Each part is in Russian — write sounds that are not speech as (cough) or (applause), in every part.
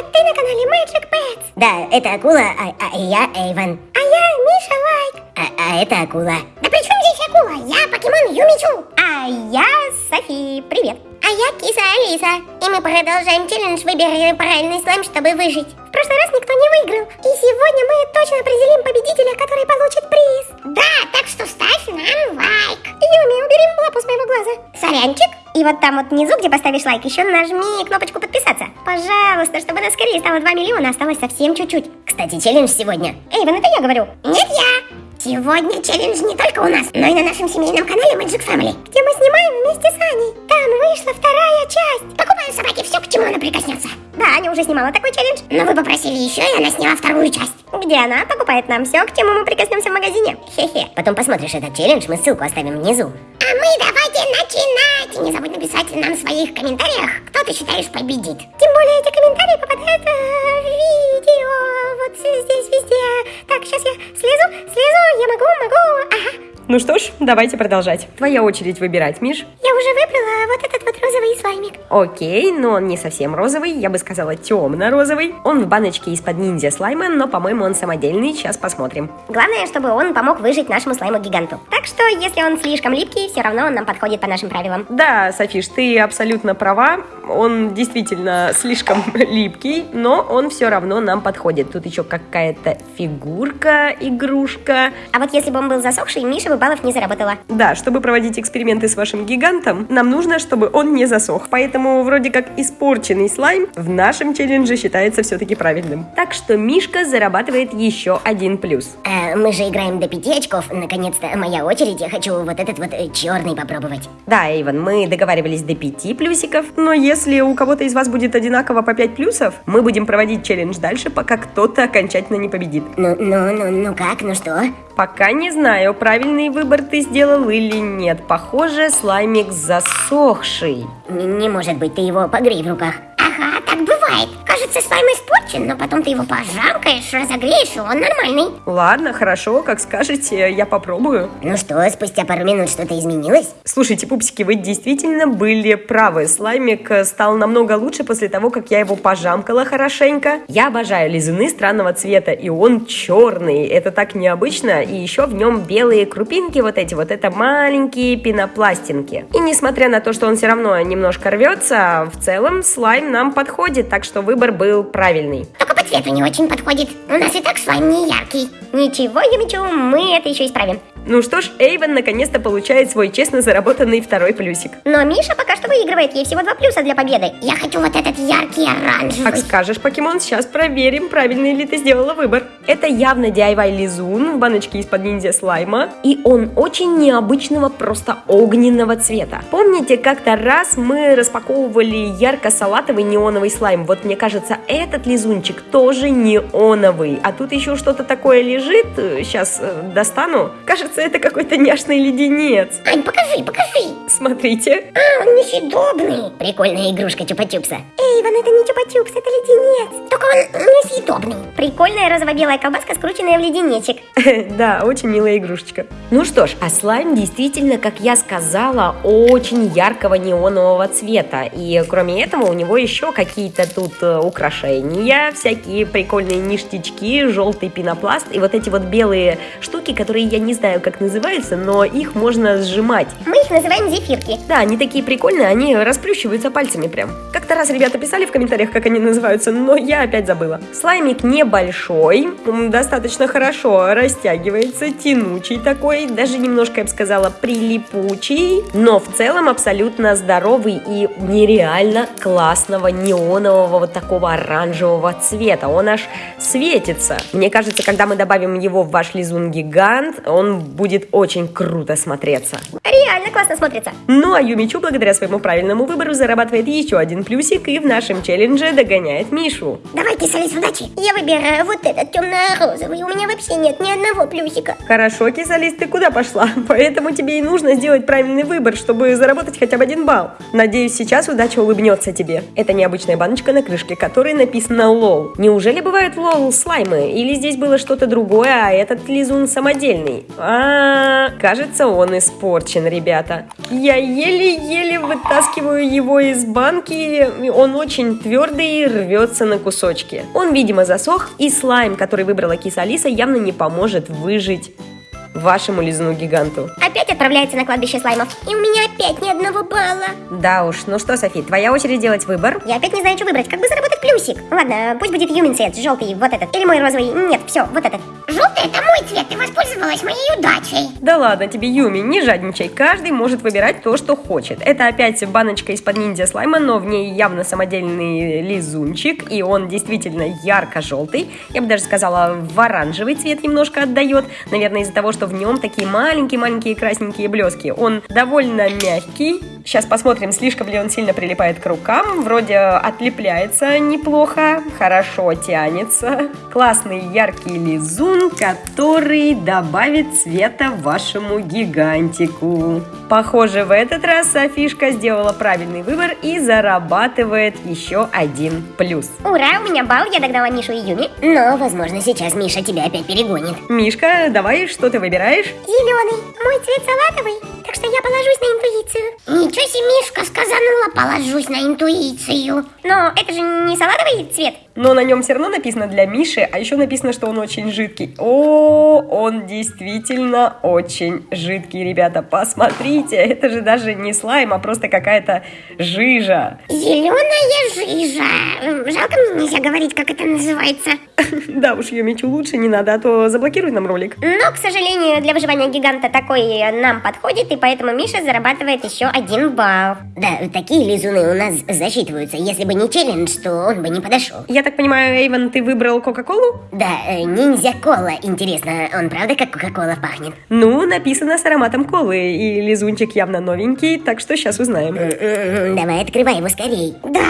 Привет, ты на канале Magic Pets. Да, это акула, а, а я Эйвен. А я Миша Лайк. А, а это акула. Да при чем здесь акула? Я покемон Юмичу. А я Софи, привет. А я киса Алиса. И мы продолжаем челлендж «Выбери правильный слайм, чтобы выжить». В прошлый раз никто не выиграл. И сегодня мы точно определим победителя, который получит приз. Да, так что ставь нам лайк. Юми, убери лапу с моего глаза. Сорянчик. И вот там вот внизу, где поставишь лайк, еще нажми кнопочку подписаться. Пожалуйста, чтобы нас скорее стало 2 миллиона, осталось совсем чуть-чуть. Кстати, челлендж сегодня. Эйвен, это я говорю. Нет, я. Сегодня челлендж не только у нас, но и на нашем семейном канале Magic Family, где мы снимаем вместе с Аней. Там вышла вторая часть. Покупаю собаке все, к чему она прикоснется. Да, Аня уже снимала такой челлендж. Но вы попросили еще, и она сняла вторую часть. Где она покупает нам все, к чему мы прикоснемся в магазине. Хе-хе. Потом посмотришь этот челлендж, мы ссылку оставим внизу. А мы давайте начинать. Не забудь написать нам в своих комментариях, кто ты считаешь победит. Тем более эти комментарии попадают э, в видео. Вот здесь везде. Так, сейчас я слезу, слезу. Я могу, могу. Ага. Ну что ж, давайте продолжать. Твоя очередь выбирать, Миш. Я уже выбрала вот этот вот розовый слаймик. Окей, но он не совсем розовый, я бы сказала темно-розовый. Он в баночке из-под ниндзя слайма, но, по-моему, он самодельный, сейчас посмотрим. Главное, чтобы он помог выжить нашему слайму-гиганту. Так что, если он слишком липкий, все равно он нам подходит по нашим правилам. Да, Софиш, ты абсолютно права. Он действительно слишком (laughs) липкий, но он все равно нам подходит. Тут еще какая-то фигурка, игрушка. А вот если бы он был засохший, Миша бы баллов не заработала. Да, чтобы проводить эксперименты с вашим гигантом, нам нужно, чтобы он не засох. Поэтому вроде как испорченный слайм в нашем челлендже считается все-таки правильным. Так что Мишка зарабатывает еще один плюс. А, мы же играем до пяти очков. Наконец-то моя очередь. Я хочу вот этот вот э, черный попробовать. Да, Эйвен, мы договаривались до пяти плюсиков, но если у кого-то из вас будет одинаково по 5 плюсов, мы будем проводить челлендж дальше, пока кто-то окончательно не победит. Ну, ну, ну, ну как, ну что? Пока не знаю, правильный выбор ты сделал или нет. Похоже, слаймик засохший. Н- не может быть, ты его погрей в руках. Бывает. Кажется, слайм испорчен, но потом ты его пожамкаешь, разогреешь, и он нормальный. Ладно, хорошо, как скажете, я попробую. Ну что, спустя пару минут что-то изменилось? Слушайте, пупсики, вы действительно были правы. Слаймик э, стал намного лучше после того, как я его пожамкала хорошенько. Я обожаю лизуны странного цвета, и он черный. Это так необычно, и еще в нем белые крупинки вот эти вот. Это маленькие пенопластинки. И несмотря на то, что он все равно немножко рвется, в целом слайм нам подходит, так что выбор был правильный. Только по цвету не очень подходит. У нас и так слайм не яркий. Ничего, Юмичу, мы это еще исправим. Ну что ж, Эйвен наконец-то получает свой честно заработанный второй плюсик. Но Миша пока что выигрывает, ей всего два плюса для победы. Я хочу вот этот яркий оранжевый. Как скажешь, покемон, сейчас проверим, правильный ли ты сделала выбор. Это явно DIY лизун в баночке из-под ниндзя слайма, и он очень необычного, просто огненного цвета. Помните, как-то раз мы распаковывали ярко-салатовый неоновый слайм? Вот мне кажется, этот лизунчик тоже неоновый, а тут еще что-то такое лежит, сейчас достану. Кажется, это какой-то няшный леденец. Ань, покажи, покажи. Смотрите. А, он несъедобный. Прикольная игрушка Чупа-Чупса. Эйвен, это не чупа-чупс, это леденец. Только он несъедобный. Прикольная розово-белая колбаска, скрученная в леденечек. (laughs) Да, очень милая игрушечка. Ну что ж, а слайм действительно, как я сказала, очень яркого неонового цвета. И кроме этого у него еще какие-то тут э, украшения, всякие прикольные ништячки, желтый пенопласт и вот эти вот белые штуки, которые я не знаю, как называются, но их можно сжимать. Мы их называем зефирки. Да, они такие прикольные, они расплющиваются пальцами прям. Как-то раз ребята писали в комментариях, как они называются, но я опять забыла. Слаймик небольшой, достаточно хорошо растягивается, тянучий такой, даже немножко, я бы сказала, прилипучий, но в целом абсолютно здоровый и нереально классного неонового вот такого оранжевого цвета. Он аж светится. Мне кажется, когда мы добавим его в ваш лизун гигант, он будет очень круто смотреться. Реально классно смотрится. Ну а Юмичу благодаря своему правильному выбору зарабатывает еще один плюсик и в нашем челлендже догоняет Мишу. Давайте, Салис, удачи. Я выбираю вот этот темно-розовый. У меня вообще нет ни одного плюсика. Хорошо, кисалист, ты куда пошла? (laughs) Поэтому тебе и нужно сделать правильный выбор, чтобы заработать хотя бы один балл. Надеюсь, сейчас удача улыбнется тебе. Это необычная баночка на крышке, которой написано лол. Неужели бывают лол слаймы? Или здесь было что-то другое, а этот лизун самодельный? А, кажется, он испорчен, ребят. Ребята. Я еле-еле вытаскиваю его из банки. Он очень твердый и рвется на кусочки. Он, видимо, засох, и слайм, который выбрала киса Алиса, явно не поможет выжить вашему лизуну гиганту. Опять отправляется на кладбище слаймов. И у меня опять ни одного балла. Да уж, ну что, Софи, твоя очередь делать выбор. Я опять не знаю, что выбрать. Как бы заработать плюсик? Ладно, пусть будет Юмин цвет, желтый, вот этот. Или мой розовый. Нет, все, вот этот. Желтый это мой цвет, ты воспользовалась моей удачей. Да ладно тебе, Юми, не жадничай. Каждый может выбирать то, что хочет. Это опять баночка из-под ниндзя слайма, но в ней явно самодельный лизунчик, и он действительно ярко-желтый. Я бы даже сказала, в оранжевый цвет немножко отдает. Наверное, из-за того, что в нем такие маленькие-маленькие красненькие блески. Он довольно мягкий. Сейчас посмотрим, слишком ли он сильно прилипает к рукам. Вроде отлепляется неплохо, хорошо тянется. Классный яркий лизун, который добавит цвета вашему гигантику. Похоже, в этот раз Софишка сделала правильный выбор и зарабатывает еще один плюс. Ура, у меня балл, я догнала Мишу и Юми. Но, возможно, сейчас Миша тебя опять перегонит. Мишка, давай, что ты выбираешь? Зеленый, мой цвет салатовый, так что я положусь на интуицию. Ничего себе, Мишка сказанула, положусь на интуицию. Но это же не салатовый цвет. Но на нем все равно написано для Миши, а еще написано, что он очень жидкий. О, он действительно очень жидкий, ребята. Посмотрите, это же даже не слайм, а просто какая-то жижа. Зеленая жижа. Жалко мне нельзя говорить, как это называется. (laughs) Да уж, Юмичу лучше не надо, а то заблокируй нам ролик. Но, к сожалению, для выживания гиганта такой нам подходит, и поэтому Миша зарабатывает еще один балл. Да, такие лизуны у нас засчитываются. Если бы не челлендж, то он бы не подошел. Я так понимаю, Эйвен, ты выбрал Кока-Колу? Да, э, ниндзя-кола. Интересно, он правда как Кока-кола пахнет? Ну, написано с ароматом колы, и лизунчик явно новенький, так что сейчас узнаем. М-м-м, Давай, открывай его скорей. Да,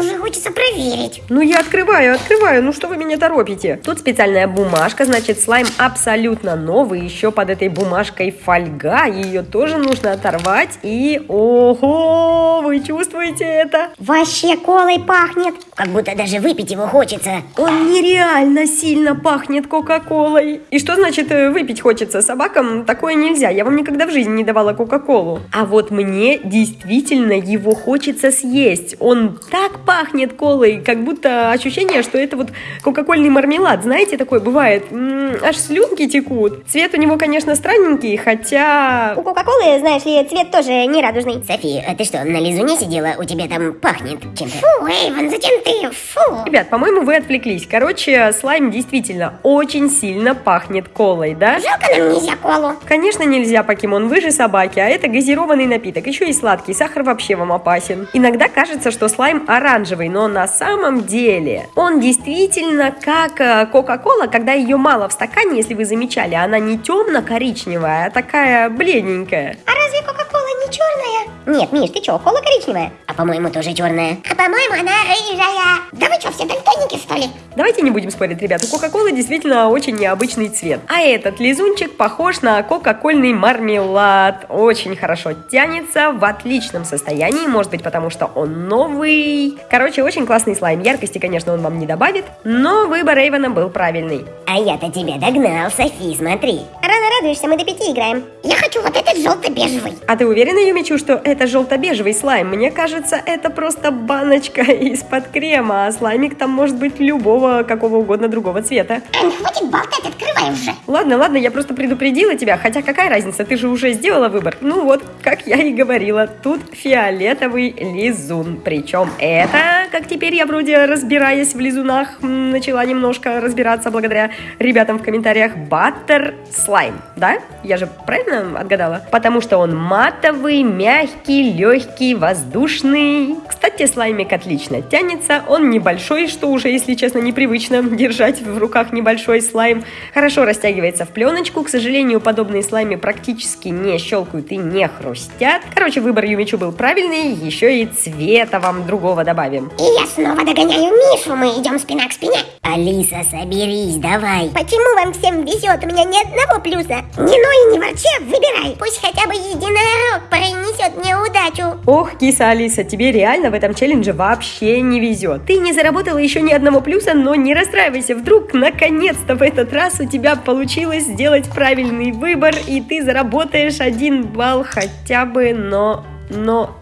уже хочется проверить. Ну, я открываю, открываю, ну что вы меня торопите? Тут специальная бумажка, значит, слайм абсолютно новый, еще под этой бумажкой фольга, ее тоже нужно оторвать, и... Ого, вы чувствуете это? Вообще колой пахнет. Как будто даже выпить его хочется. Он нереально сильно пахнет Кока-Колой. И что значит э, выпить хочется? Собакам такое нельзя. Я вам никогда в жизни не давала Кока-Колу. А вот мне действительно его хочется съесть. Он так пахнет колой, как будто ощущение, что это вот кока-кольный мармелад. Знаете, такое бывает. М, аж слюнки текут. Цвет у него, конечно, странненький, хотя... У Кока-Колы, знаешь ли, цвет тоже не радужный. Софи, а ты что, на лизуне сидела? У тебя там пахнет чем-то. Фу, Эйвен, зачем ты? Фу. Ребят, по-моему, вы отвлеклись. Короче, слайм действительно очень сильно пахнет колой, да? Жалко нам нельзя колу. Конечно, нельзя покемон, вы же собаки, а это газированный напиток, еще и сладкий, сахар вообще вам опасен. Иногда кажется, что слайм оранжевый, но на самом деле он действительно как э, Кока-Кола, когда ее мало в стакане, если вы замечали, она не темно-коричневая, а такая бледненькая. А разве Кока-Кола черная? Нет, Миш, ты чё, кола коричневая? А по-моему, тоже черная. А по-моему, она рыжая. Да вы что, все дальтоники, что ли? Давайте не будем спорить, ребят, у Кока-Колы действительно очень необычный цвет. А этот лизунчик похож на кока-кольный мармелад. Очень хорошо тянется, в отличном состоянии, может быть, потому что он новый. Короче, очень классный слайм. Яркости, конечно, он вам не добавит, но выбор Эйвена был правильный. А я-то тебя догнал, Софи, смотри. Рано радуешься, мы до пяти играем. Я хочу вот этот желто-бежевый. А ты уверена, Юмичу, что это желто-бежевый слайм? Мне кажется, это просто баночка (laughs) из-под крема, а слаймик там может быть любого, какого угодно другого цвета. Хватит болтать, открывай уже. Ладно, ладно, я просто предупредила тебя, хотя какая разница, ты же уже сделала выбор. Ну вот, как я и говорила, тут фиолетовый лизун. Причем это, как теперь я вроде разбираясь в лизунах, начала немножко разбираться благодаря ребятам в комментариях, баттер слайм, да? Я же правильно отгадала? Потому что он матовый, мягкий, легкий, воздушный. Кстати, слаймик отлично тянется, он небольшой, что уже, если честно, непривычно держать в руках небольшой слайм. Хорошо растягивается в пленочку, к сожалению, подобные слаймы практически не щелкают и не хрустят. Короче, выбор Юмичу был правильный, еще и цвета вам другого добавим. И я снова догоняю Мишу, мы идем спина к спине. Алиса, соберись, давай. Почему вам всем везет? У меня ни одного плюса. Не ной, не ворчи, а выбирай. Пусть хотя бы единорог принесет мне удачу. Ох, киса Алиса, тебе реально в этом челлендже вообще не везет. Ты не заработала еще ни одного плюса, но не расстраивайся. Вдруг, наконец-то, в этот раз у тебя получилось сделать правильный выбор, и ты заработаешь один балл хотя бы, но... но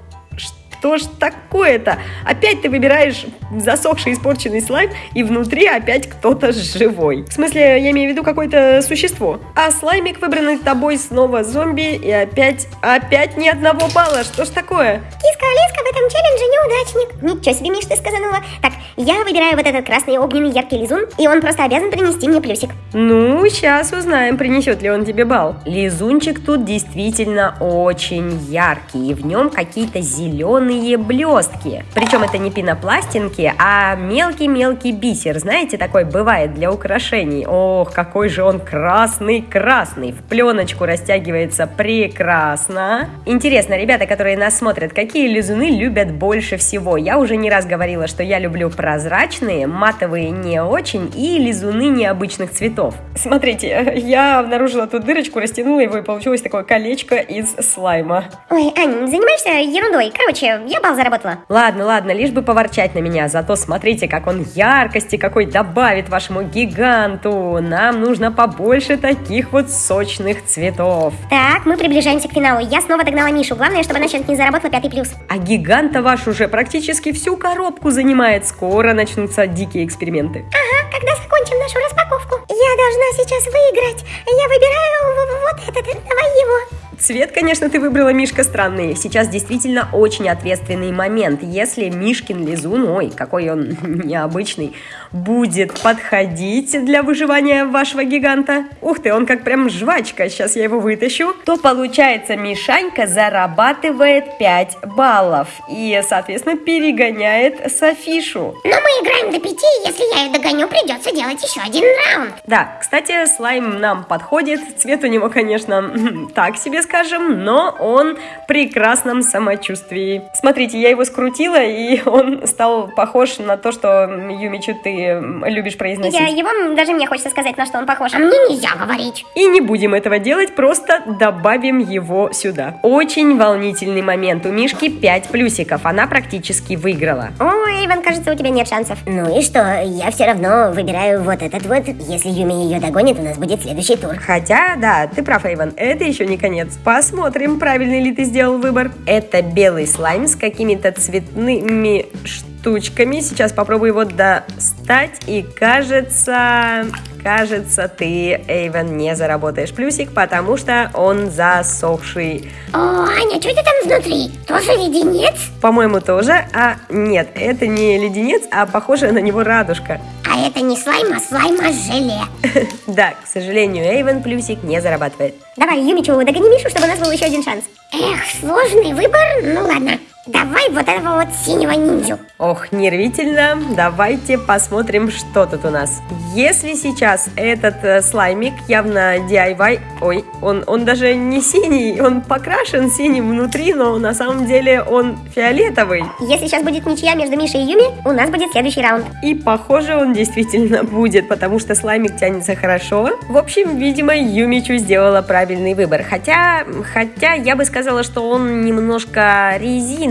что ж такое-то? Опять ты выбираешь засохший испорченный слайм, и внутри опять кто-то живой. В смысле, я имею в виду какое-то существо. А слаймик, выбранный тобой, снова зомби, и опять, опять ни одного балла. Что ж такое? Киска Алиска в этом челлендже неудачник. Ничего себе, Миш, ты сказанула. Так, я выбираю вот этот красный огненный яркий лизун, и он просто обязан принести мне плюсик. Ну, сейчас узнаем, принесет ли он тебе бал. Лизунчик тут действительно очень яркий, и в нем какие-то зеленые блестки. Причем это не пенопластинки, а мелкий-мелкий бисер. Знаете, такой бывает для украшений. Ох, какой же он красный-красный. В пленочку растягивается прекрасно. Интересно, ребята, которые нас смотрят, какие лизуны любят больше всего? Я уже не раз говорила, что я люблю прозрачные, матовые не очень и лизуны необычных цветов. Смотрите, я обнаружила тут дырочку, растянула его и получилось такое колечко из слайма. Ой, Ань, занимаешься ерундой. Короче, я бал заработала. Ладно, ладно, лишь бы поворчать на меня, зато смотрите, как он яркости какой добавит вашему гиганту. Нам нужно побольше таких вот сочных цветов. Так, мы приближаемся к финалу. Я снова догнала Мишу. Главное, чтобы она сейчас не заработала пятый плюс. А гиганта ваш уже практически всю коробку занимает. Скоро начнутся дикие эксперименты. Ага, когда закончим нашу распаковку. Я должна сейчас выиграть. Я выбираю вот этот. Давай его. Цвет, конечно, ты выбрала, Мишка, странный. Сейчас действительно очень ответственный момент. Если Мишкин лизун, ой, какой он (laughs) необычный, будет подходить для выживания вашего гиганта, ух ты, он как прям жвачка, сейчас я его вытащу, то получается Мишанька зарабатывает 5 баллов и, соответственно, перегоняет Софишу. Но мы играем до пяти, если я ее догоню, придется делать еще один раунд. Да, кстати, слайм нам подходит, цвет у него, конечно, (laughs) так себе скажем, но он в прекрасном самочувствии. Смотрите, я его скрутила, и он стал похож на то, что, Юмичу, ты любишь произносить. Я его, даже мне хочется сказать, на что он похож. А мне нельзя говорить. И не будем этого делать, просто добавим его сюда. Очень волнительный момент. У Мишки 5 плюсиков, она практически выиграла. Ой, Иван, кажется, у тебя нет шансов. Ну и что, я все равно выбираю вот этот вот. Если Юми ее догонит, у нас будет следующий тур. Хотя, да, ты прав, Иван, это еще не конец. Посмотрим, правильный ли ты сделал выбор. Это белый слайм с какими-то цветными штучками. Сейчас попробую его достать. И кажется, кажется, ты, Эйвен, не заработаешь плюсик, потому что он засохший. О, Аня, что это там внутри? Тоже леденец? По-моему, тоже. А нет, это не леденец, а похоже на него радужка. А это не слайм, а слайм, а желе. (laughs) Да, к сожалению, Эйвен плюсик не зарабатывает. Давай, Юмичу, догони Мишу, чтобы у нас был еще один шанс. Эх, сложный выбор. Ну ладно, давай вот этого вот синего ниндзю. Ох, нервительно. Давайте посмотрим, что тут у нас. Если сейчас этот э, слаймик явно DIY, ой, он, он даже не синий, он покрашен синим внутри, но на самом деле он фиолетовый. Если сейчас будет ничья между Мишей и Юми, у нас будет следующий раунд. И похоже он действительно будет, потому что слаймик тянется хорошо. В общем, видимо, Юмичу сделала правильный выбор. Хотя, хотя я бы сказала, что он немножко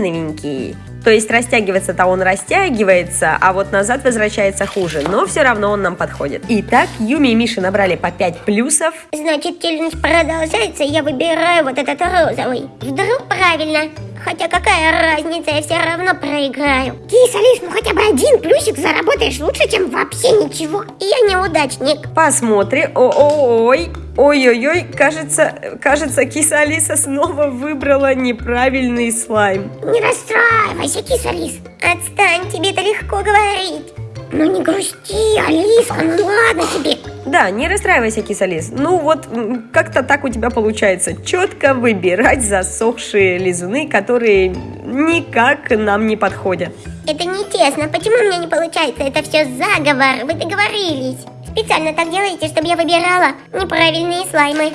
резиновенький. То есть растягиваться-то он растягивается, а вот назад возвращается хуже. Но все равно он нам подходит. Итак, Юми и Миша набрали по 5 плюсов. Значит, челлендж продолжается, я выбираю вот этот розовый. Вдруг правильно. Хотя какая разница, я все равно проиграю. Киса, Лис, ну хотя бы один плюсик заработаешь лучше, чем вообще ничего. И я неудачник. Посмотрим. О-ой-ой. Ой-ой-ой, кажется, кажется, киса Алиса снова выбрала неправильный слайм. Не расстраивайся, киса Лис. Отстань, тебе это легко говорить. Ну не грусти, Алиска, ну ладно тебе. Да, не расстраивайся, кисалис. Ну вот, как-то так у тебя получается. Четко выбирать засохшие лизуны, которые никак нам не подходят. Это нечестно. Почему у меня не получается? Это все заговор. Вы договорились. Специально так делаете, чтобы я выбирала неправильные слаймы.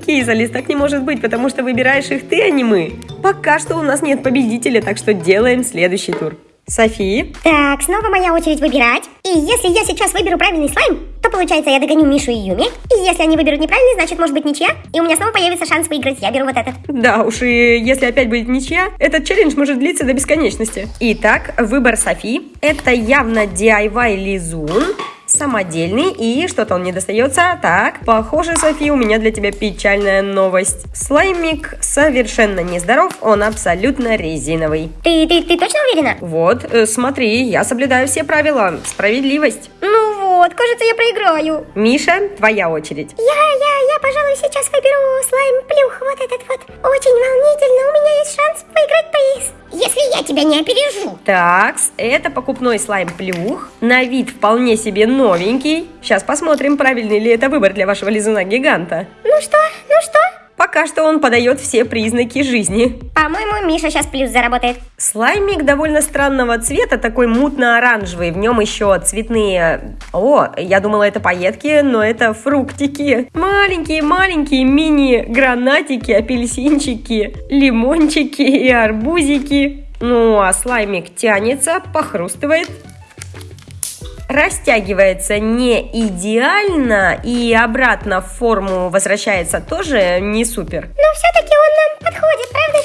(laughs) Кисалис, так не может быть, потому что выбираешь их ты, а не мы. Пока что у нас нет победителя, так что делаем следующий тур. Софи? Так, снова моя очередь выбирать. И если я сейчас выберу правильный слайм, то получается я догоню Мишу и Юми. И если они выберут неправильный, значит может быть ничья. И у меня снова появится шанс выиграть. Я беру вот этот. Да уж, и если опять будет ничья, этот челлендж может длиться до бесконечности. Итак, выбор Софи. Это явно DIY лизун самодельный и что-то он не достается. Так, похоже, София, у меня для тебя печальная новость. Слаймик совершенно нездоров, он абсолютно резиновый. Ты, ты, ты точно уверена? Вот, э, смотри, я соблюдаю все правила. Справедливость. Ну вот, кажется, я проиграю. Миша, твоя очередь. Я, я, я, пожалуй, сейчас выберу слайм плюх, вот этот вот. Очень волнительно, у меня есть шанс выиграть приз. Если я тебя не опережу. Так, это покупной слайм плюх. На вид вполне себе новенький. Сейчас посмотрим, правильный ли это выбор для вашего лизуна-гиганта. Ну что, ну что? Пока что он подает все признаки жизни. По-моему, Миша сейчас плюс заработает. Слаймик довольно странного цвета, такой мутно-оранжевый. В нем еще цветные... О, я думала, это пайетки, но это фруктики. Маленькие-маленькие мини-гранатики, апельсинчики, лимончики и арбузики. Ну, а слаймик тянется, похрустывает растягивается не идеально и обратно в форму возвращается тоже не супер. Но все-таки он нам подходит, правда?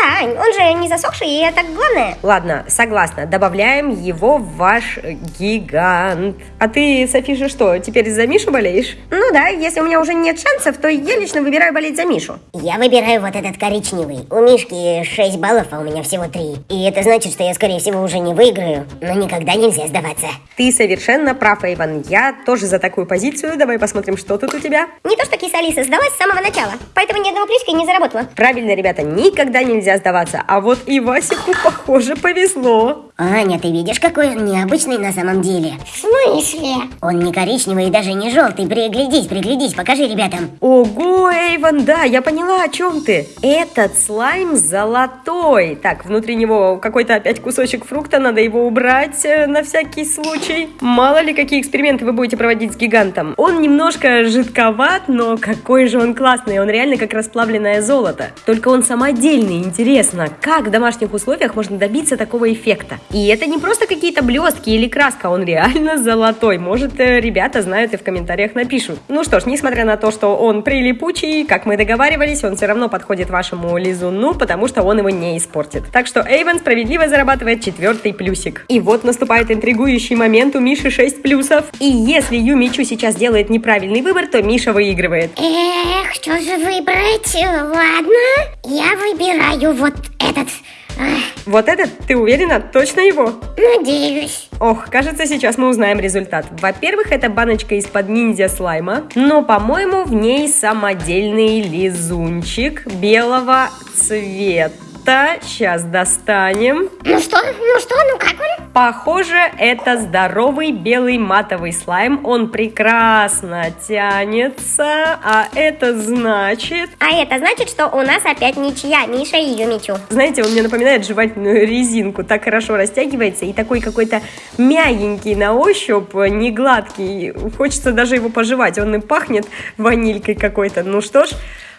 Да, он же не засохший, и это главное. Ладно, согласна, добавляем его в ваш гигант. А ты, Софиша, что, теперь за Мишу болеешь? Ну да, если у меня уже нет шансов, то я лично выбираю болеть за Мишу. Я выбираю вот этот коричневый. У Мишки 6 баллов, а у меня всего 3. И это значит, что я, скорее всего, уже не выиграю. Но никогда нельзя сдаваться. Ты совершенно прав, Эйван. Я тоже за такую позицию. Давай посмотрим, что тут у тебя. Не то, что киса Алиса сдалась с самого начала, поэтому ни одного плюсика не заработала. Правильно, ребята, никогда нельзя сдаваться. А вот и Васику, похоже, повезло. Аня, ты видишь, какой он необычный на самом деле? В смысле? Он не коричневый и даже не желтый. Приглядись, приглядись, покажи ребятам. Ого, Эйван, да, я поняла, о чем ты. Этот слайм золотой. Так, внутри него какой-то опять кусочек фрукта, надо его убрать э, на всякий случай. Мало ли, какие эксперименты вы будете проводить с гигантом. Он немножко жидковат, но какой же он классный. Он реально как расплавленное золото. Только он самодельный. Интересно, как в домашних условиях можно добиться такого эффекта? И это не просто какие-то блестки или краска, он реально золотой. Может, э, ребята знают и в комментариях напишут. Ну что ж, несмотря на то, что он прилипучий, как мы договаривались, он все равно подходит вашему лизуну, потому что он его не испортит. Так что Эйвен справедливо зарабатывает четвертый плюсик. И вот наступает интригующий момент у Миши 6 плюсов. И если Ю Мичу сейчас делает неправильный выбор, то Миша выигрывает. Эх, что же выбрать? Ладно, я выбираю вот этот. Ах, Вот этот, ты уверена, точно его? надеюсь. Ох, кажется, сейчас мы узнаем результат. Во-первых, это баночка из-под ниндзя слайма, но, по-моему, в ней самодельный лизунчик белого цвета. Сейчас достанем. Ну что, ну что, ну как он? Похоже, это здоровый белый матовый слайм. Он прекрасно тянется, а это значит... А это значит, что у нас опять ничья, Миша и Юмичу. Знаете, он мне напоминает жевательную резинку. Так хорошо растягивается и такой какой-то мягенький на ощупь, не гладкий. Хочется даже его пожевать. Он и пахнет ванилькой какой-то. Ну что ж,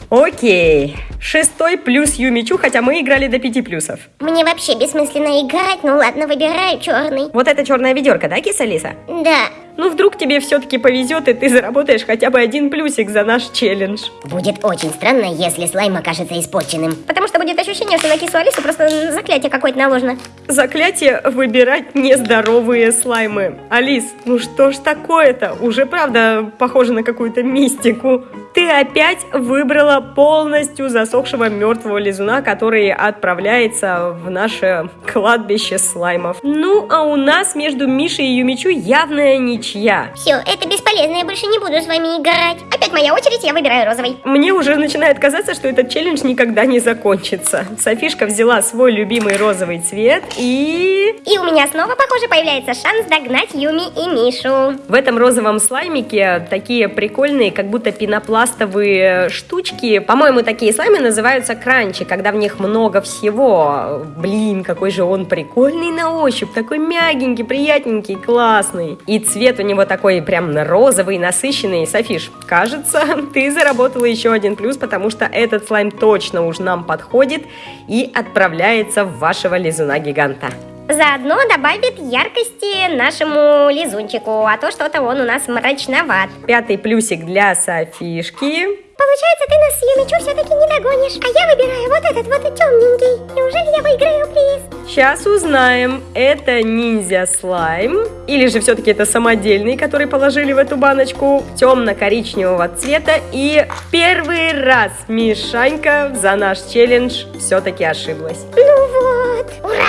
окей. Шестой плюс Юмичу, хотя мы играли до пяти плюсов. Мне вообще бессмысленно играть, ну ладно, выбираю черный. Вот это черная ведерко, да, киса Лиса? Да, Ну, вдруг тебе все-таки повезет, и ты заработаешь хотя бы один плюсик за наш челлендж. Будет очень странно, если слайм окажется испорченным. Потому что будет ощущение, что на кису Алису просто заклятие какое-то наложено. Заклятие выбирать нездоровые слаймы. Алис, ну что ж такое-то? Уже правда похоже на какую-то мистику. Ты опять выбрала полностью засохшего мертвого лизуна, который отправляется в наше кладбище слаймов. Ну, а у нас между Мишей и Юмичу явная ничья. все, это бесполезно, я больше не буду с вами играть. Опять моя очередь, я выбираю розовый. Мне уже начинает казаться, что этот челлендж никогда не закончится. Софишка взяла свой любимый розовый цвет и... И у меня снова, похоже, появляется шанс догнать Юми и Мишу. В этом розовом слаймике такие прикольные, как будто пенопластовые штучки. По-моему, такие слаймы называются кранчи, когда в них много всего. Блин, какой же он прикольный на ощупь, такой мягенький, приятненький, классный. И цвет у него такой прям розовый, насыщенный. Софиш, кажется, (laughs) ты заработала еще один плюс, потому что этот слайм точно уж нам подходит и отправляется в вашего лизуна-гиганта. Заодно добавит яркости нашему лизунчику, а то что-то он у нас мрачноват. Пятый плюсик для Софишки. Получается, ты нас с Юмичу все-таки не догонишь. А я выбираю вот этот вот темненький. Неужели я выиграю приз? Сейчас узнаем, это ниндзя слайм или же все-таки это самодельный, который положили в эту баночку темно-коричневого цвета. И первый раз Мишанька за наш челлендж все-таки ошиблась. Ну вот. Ура.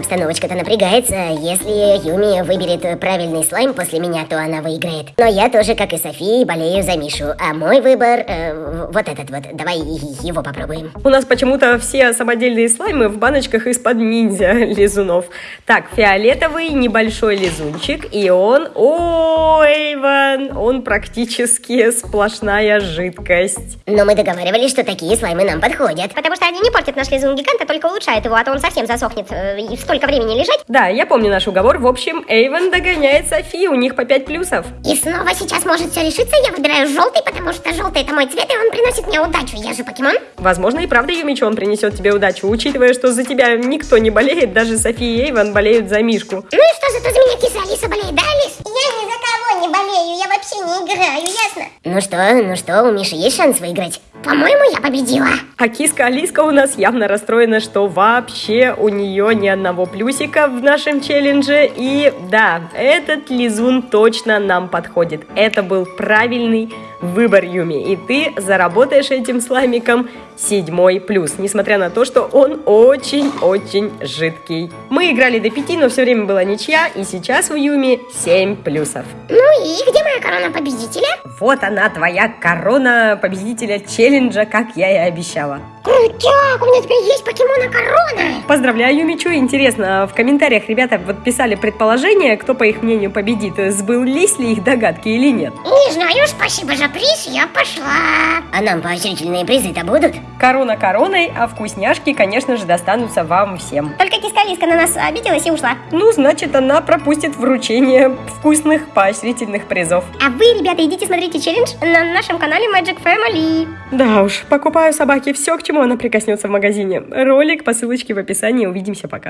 Обстановочка-то напрягается. Если Юми выберет правильный слайм после меня, то она выиграет. Но я тоже, как и София, болею за Мишу. А мой выбор э, вот этот вот. Давай его попробуем. У нас почему-то все самодельные слаймы в баночках из-под ниндзя (laughs) лизунов. Так, фиолетовый небольшой лизунчик, и он, ой, Иван, он практически сплошная жидкость. Но мы договаривались, что такие слаймы нам подходят. Потому что они не портят наш лизун гиганта, только улучшают его, а то он совсем засохнет э, и столько времени лежать. Да, я помню наш уговор. В общем, Эйвен догоняет Софи, у них по 5 плюсов. И снова сейчас может все решиться. Я выбираю желтый, потому что желтый это мой цвет, и он приносит мне удачу. Я же покемон. Возможно, и правда Юмичу он принесет тебе удачу, учитывая, что за тебя никто не болеет, даже София и Эйвен болеют за Мишку. Ну и что, зато за меня киса Алиса болеет, да, Алис? Я ни за кого не болею, я вообще не играю, ясно? Ну что, ну что, у Миши есть шанс выиграть? По-моему, я победила. А киска Алиска у нас явно расстроена, что вообще у нее ни одного плюсика в нашем челлендже. И да, этот лизун точно нам подходит. Это был правильный выбор, Юми. И ты заработаешь этим слаймиком седьмой плюс, несмотря на то, что он очень-очень жидкий. Мы играли до пяти, но все время была ничья, и сейчас у Юми 7 плюсов. Ну и где моя корона победителя? Вот она, твоя корона победителя челленджа, как я и обещала. Крутяк, у меня теперь есть покемона корона. Поздравляю, Юмичу. Интересно, в комментариях ребята вот писали предположение, кто, по их мнению, победит. Сбылись ли их догадки или нет? Не знаю, спасибо за приз, я пошла. А нам поощрительные призы-то будут? Корона короной, а вкусняшки, конечно же, достанутся вам всем. Только киска Алиска на нас обиделась и ушла. Ну, значит, она пропустит вручение вкусных поощрительных призов. А вы, ребята, идите смотрите челлендж на нашем канале Magic Family. Да уж, покупаю собаке все, к чему она прикоснется в магазине. Ролик по ссылочке в описании. Увидимся пока.